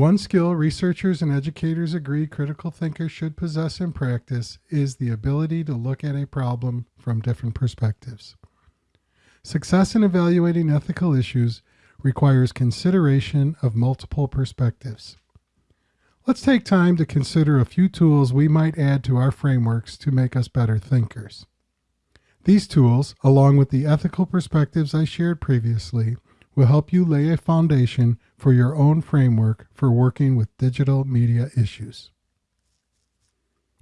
One skill researchers and educators agree critical thinkers should possess in practice is the ability to look at a problem from different perspectives. Success in evaluating ethical issues requires consideration of multiple perspectives. Let's take time to consider a few tools we might add to our frameworks to make us better thinkers. These tools, along with the ethical perspectives I shared previously, will help you lay a foundation for your own framework for working with digital media issues.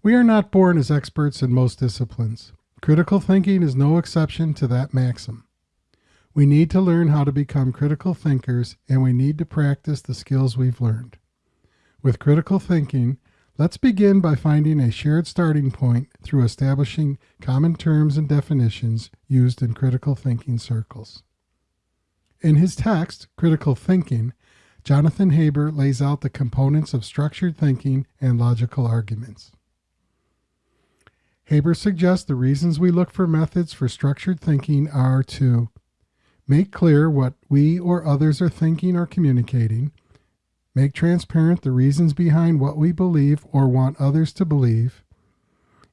We are not born as experts in most disciplines. Critical thinking is no exception to that maxim. We need to learn how to become critical thinkers, and we need to practice the skills we've learned. With critical thinking, let's begin by finding a shared starting point through establishing common terms and definitions used in critical thinking circles. In his text, Critical Thinking, Jonathan Haber lays out the components of structured thinking and logical arguments. Haber suggests the reasons we look for methods for structured thinking are to make clear what we or others are thinking or communicating, make transparent the reasons behind what we believe or want others to believe,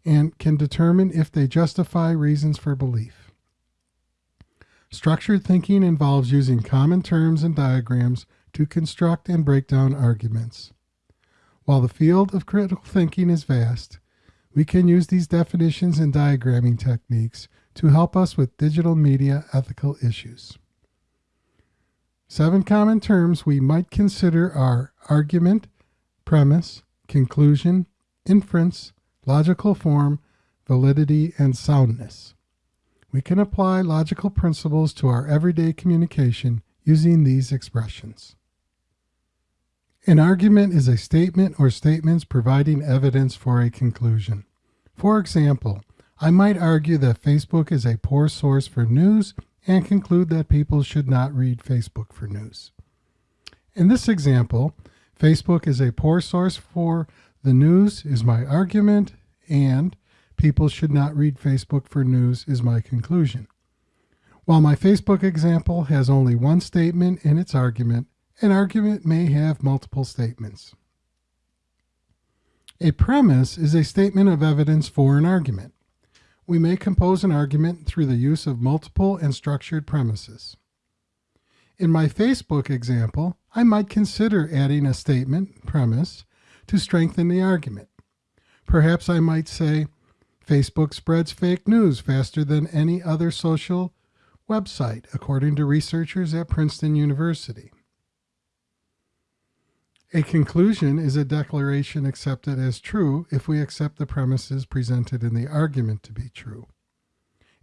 and can determine if they justify reasons for belief. Structured thinking involves using common terms and diagrams to construct and break down arguments. While the field of critical thinking is vast, we can use these definitions and diagramming techniques to help us with digital media ethical issues. Seven common terms we might consider are argument, premise, conclusion, inference, logical form, validity, and soundness we can apply logical principles to our everyday communication using these expressions. An argument is a statement or statements providing evidence for a conclusion. For example, I might argue that Facebook is a poor source for news and conclude that people should not read Facebook for news. In this example, Facebook is a poor source for the news is my argument and people should not read Facebook for news is my conclusion. While my Facebook example has only one statement in its argument, an argument may have multiple statements. A premise is a statement of evidence for an argument. We may compose an argument through the use of multiple and structured premises. In my Facebook example, I might consider adding a statement, premise, to strengthen the argument. Perhaps I might say, Facebook spreads fake news faster than any other social website, according to researchers at Princeton University. A conclusion is a declaration accepted as true if we accept the premises presented in the argument to be true.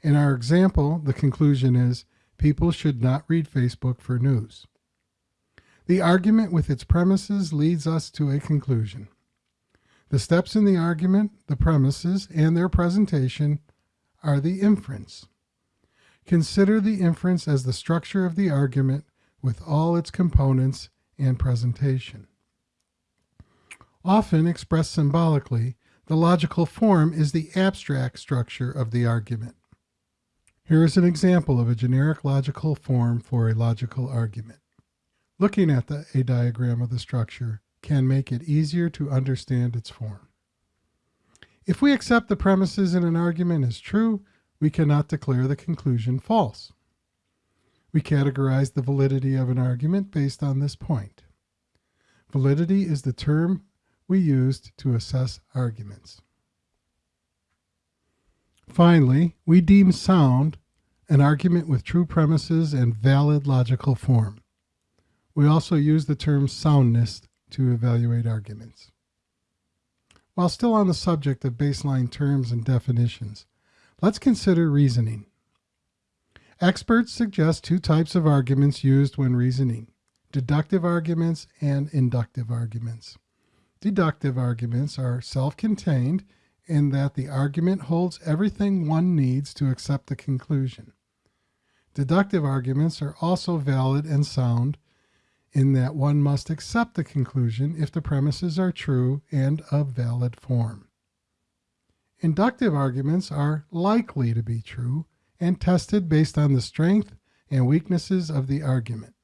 In our example, the conclusion is people should not read Facebook for news. The argument with its premises leads us to a conclusion. The steps in the argument, the premises, and their presentation are the inference. Consider the inference as the structure of the argument with all its components and presentation. Often expressed symbolically, the logical form is the abstract structure of the argument. Here is an example of a generic logical form for a logical argument. Looking at the, a diagram of the structure, can make it easier to understand its form. If we accept the premises in an argument as true, we cannot declare the conclusion false. We categorize the validity of an argument based on this point. Validity is the term we used to assess arguments. Finally, we deem sound an argument with true premises and valid logical form. We also use the term soundness to evaluate arguments. While still on the subject of baseline terms and definitions, let's consider reasoning. Experts suggest two types of arguments used when reasoning, deductive arguments and inductive arguments. Deductive arguments are self-contained in that the argument holds everything one needs to accept the conclusion. Deductive arguments are also valid and sound in that one must accept the conclusion if the premises are true and of valid form. Inductive arguments are likely to be true and tested based on the strength and weaknesses of the argument.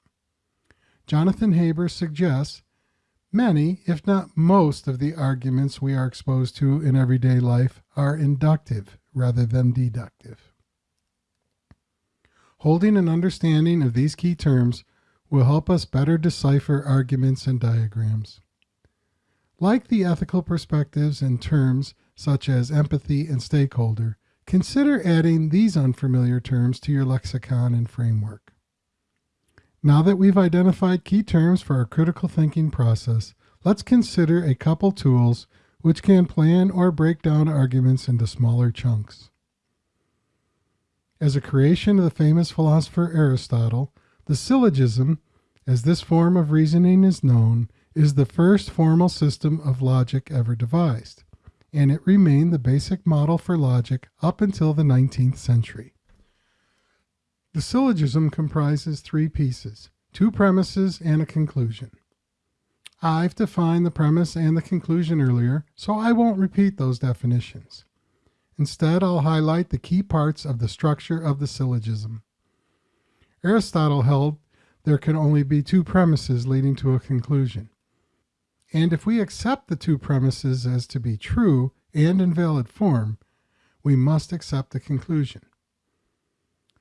Jonathan Haber suggests Many, if not most, of the arguments we are exposed to in everyday life are inductive rather than deductive. Holding an understanding of these key terms will help us better decipher arguments and diagrams. Like the ethical perspectives and terms such as empathy and stakeholder, consider adding these unfamiliar terms to your lexicon and framework. Now that we've identified key terms for our critical thinking process, let's consider a couple tools which can plan or break down arguments into smaller chunks. As a creation of the famous philosopher Aristotle, the syllogism, as this form of reasoning is known, is the first formal system of logic ever devised, and it remained the basic model for logic up until the 19th century. The syllogism comprises three pieces, two premises and a conclusion. I've defined the premise and the conclusion earlier, so I won't repeat those definitions. Instead, I'll highlight the key parts of the structure of the syllogism. Aristotle held there can only be two premises leading to a conclusion. And if we accept the two premises as to be true and in valid form, we must accept the conclusion.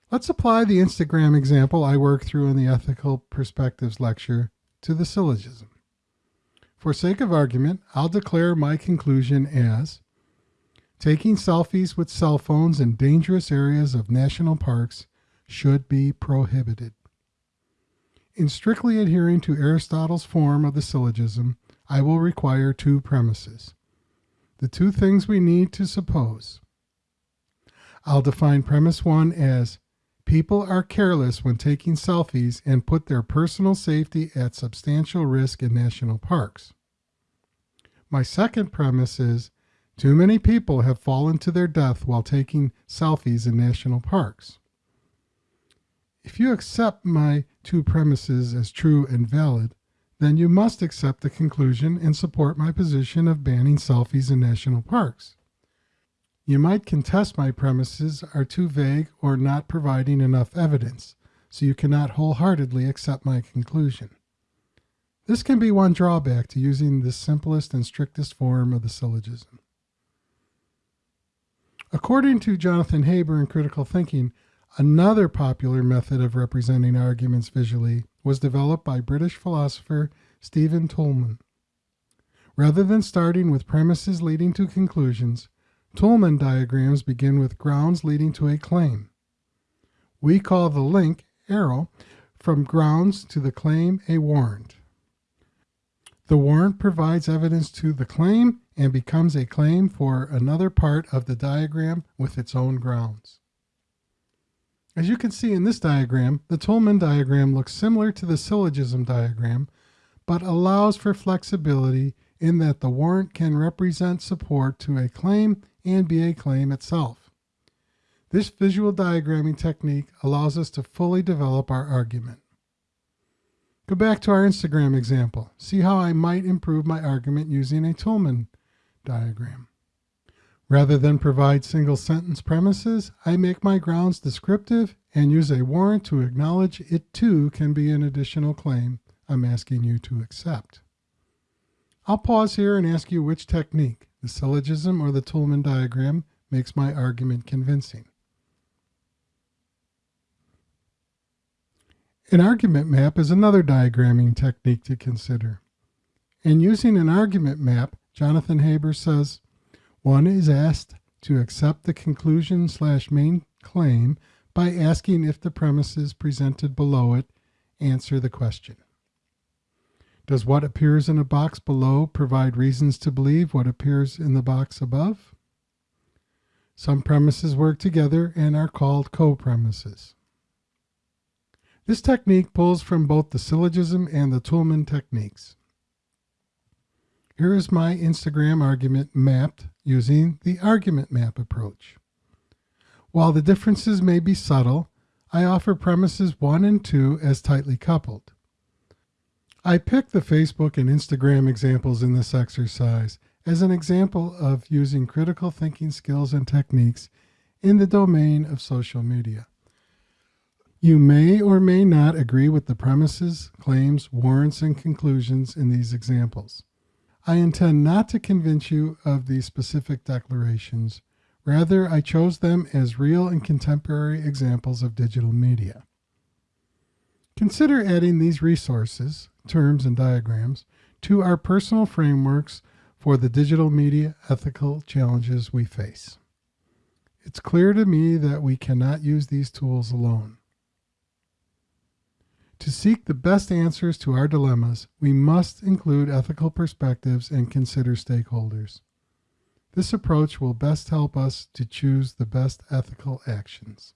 Let's apply the Instagram example I worked through in the Ethical Perspectives lecture to the syllogism. For sake of argument, I'll declare my conclusion as taking selfies with cell phones in dangerous areas of national parks should be prohibited. In strictly adhering to Aristotle's form of the syllogism, I will require two premises. The two things we need to suppose. I'll define premise one as People are careless when taking selfies and put their personal safety at substantial risk in national parks. My second premise is too many people have fallen to their death while taking selfies in national parks. If you accept my two premises as true and valid, then you must accept the conclusion and support my position of banning selfies in national parks. You might contest my premises are too vague or not providing enough evidence, so you cannot wholeheartedly accept my conclusion. This can be one drawback to using the simplest and strictest form of the syllogism. According to Jonathan Haber in Critical Thinking, another popular method of representing arguments visually was developed by British philosopher Stephen Toulmin. Rather than starting with premises leading to conclusions, Toulmin diagrams begin with grounds leading to a claim. We call the link, arrow, from grounds to the claim a warrant. The warrant provides evidence to the claim and becomes a claim for another part of the diagram with its own grounds. As you can see in this diagram, the Toulmin diagram looks similar to the syllogism diagram, but allows for flexibility in that the warrant can represent support to a claim and be a claim itself. This visual diagramming technique allows us to fully develop our argument. Go back to our Instagram example. See how I might improve my argument using a Toulmin diagram. Rather than provide single sentence premises, I make my grounds descriptive and use a warrant to acknowledge it too can be an additional claim I'm asking you to accept. I'll pause here and ask you which technique, the syllogism or the Toulmin diagram, makes my argument convincing. An argument map is another diagramming technique to consider. In using an argument map, Jonathan Haber says, one is asked to accept the conclusion slash main claim by asking if the premises presented below it answer the question. Does what appears in a box below provide reasons to believe what appears in the box above? Some premises work together and are called co-premises. This technique pulls from both the syllogism and the Toulmin techniques. Here is my Instagram argument mapped using the argument map approach. While the differences may be subtle, I offer premises 1 and 2 as tightly coupled. I pick the Facebook and Instagram examples in this exercise as an example of using critical thinking skills and techniques in the domain of social media. You may or may not agree with the premises, claims, warrants, and conclusions in these examples. I intend not to convince you of these specific declarations. Rather, I chose them as real and contemporary examples of digital media. Consider adding these resources, terms and diagrams, to our personal frameworks for the digital media ethical challenges we face. It's clear to me that we cannot use these tools alone. To seek the best answers to our dilemmas, we must include ethical perspectives and consider stakeholders. This approach will best help us to choose the best ethical actions.